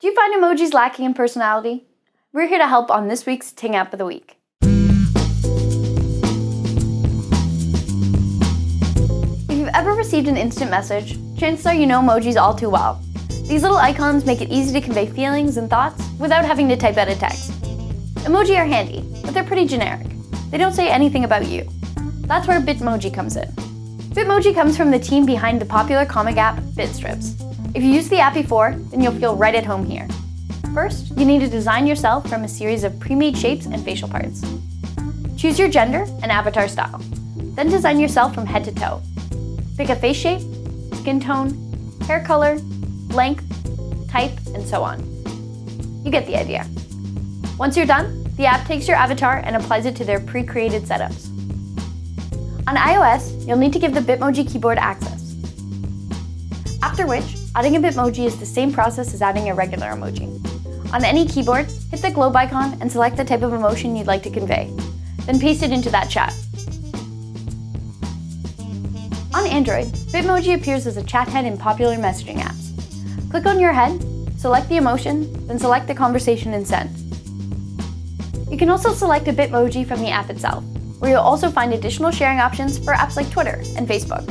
Do you find emojis lacking in personality? We're here to help on this week's Ting App of the Week. If you've ever received an instant message, chances are you know emojis all too well. These little icons make it easy to convey feelings and thoughts without having to type out a text. Emoji are handy, but they're pretty generic. They don't say anything about you. That's where Bitmoji comes in. Bitmoji comes from the team behind the popular comic app Bitstrips. If you use the app before, then you'll feel right at home here. First, you need to design yourself from a series of pre-made shapes and facial parts. Choose your gender and avatar style. Then design yourself from head to toe. Pick a face shape, skin tone, hair color, length, type, and so on. You get the idea. Once you're done, the app takes your avatar and applies it to their pre-created setups. On iOS, you'll need to give the Bitmoji keyboard access. After which, Adding a Bitmoji is the same process as adding a regular emoji. On any keyboard, hit the globe icon and select the type of emotion you'd like to convey. Then paste it into that chat. On Android, Bitmoji appears as a chat head in popular messaging apps. Click on your head, select the emotion, then select the conversation and send. You can also select a Bitmoji from the app itself, where you'll also find additional sharing options for apps like Twitter and Facebook.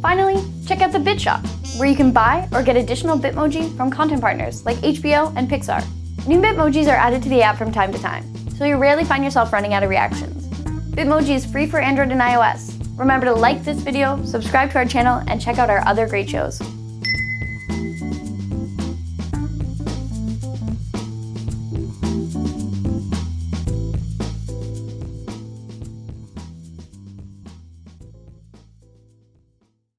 Finally, check out the BitShop, where you can buy or get additional Bitmoji from content partners like HBO and Pixar. New Bitmojis are added to the app from time to time, so you rarely find yourself running out of reactions. Bitmoji is free for Android and iOS. Remember to like this video, subscribe to our channel, and check out our other great shows.